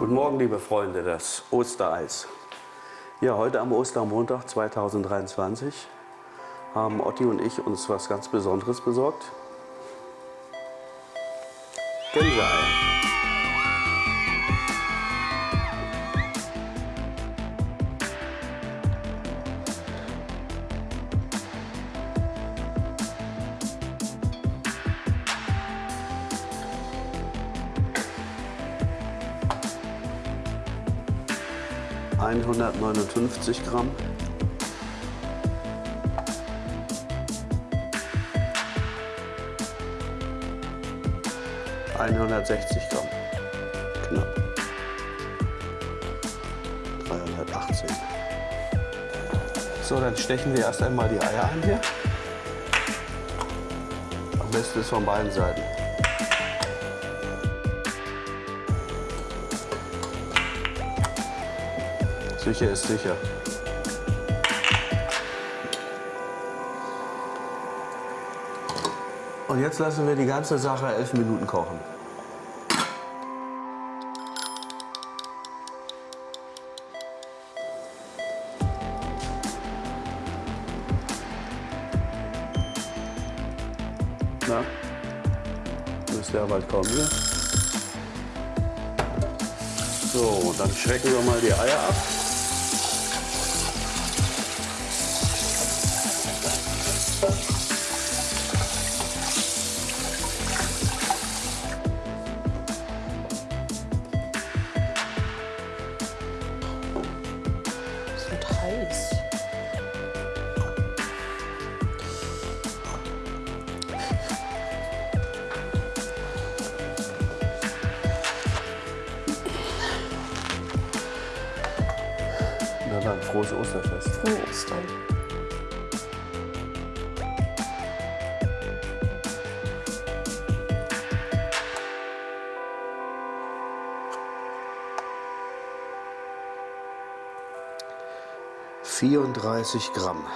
Guten Morgen, liebe Freunde, das Ostereis. Ja, heute am Ostermontag 2023 haben Otti und ich uns was ganz Besonderes besorgt. Gänseeier. 159 Gramm. Einhundertsechzig Gramm. Knapp. 318. So, dann stechen wir erst einmal die Eier an hier. Am besten ist von beiden Seiten. Sicher ist sicher. Und jetzt lassen wir die ganze Sache elf Minuten kochen. Na, müsste ja bald kommen hier. So, dann schrecken wir mal die Eier ab. Na dann, frohes Osterfest. Frohe Ostern. Vierunddreißig Gramm.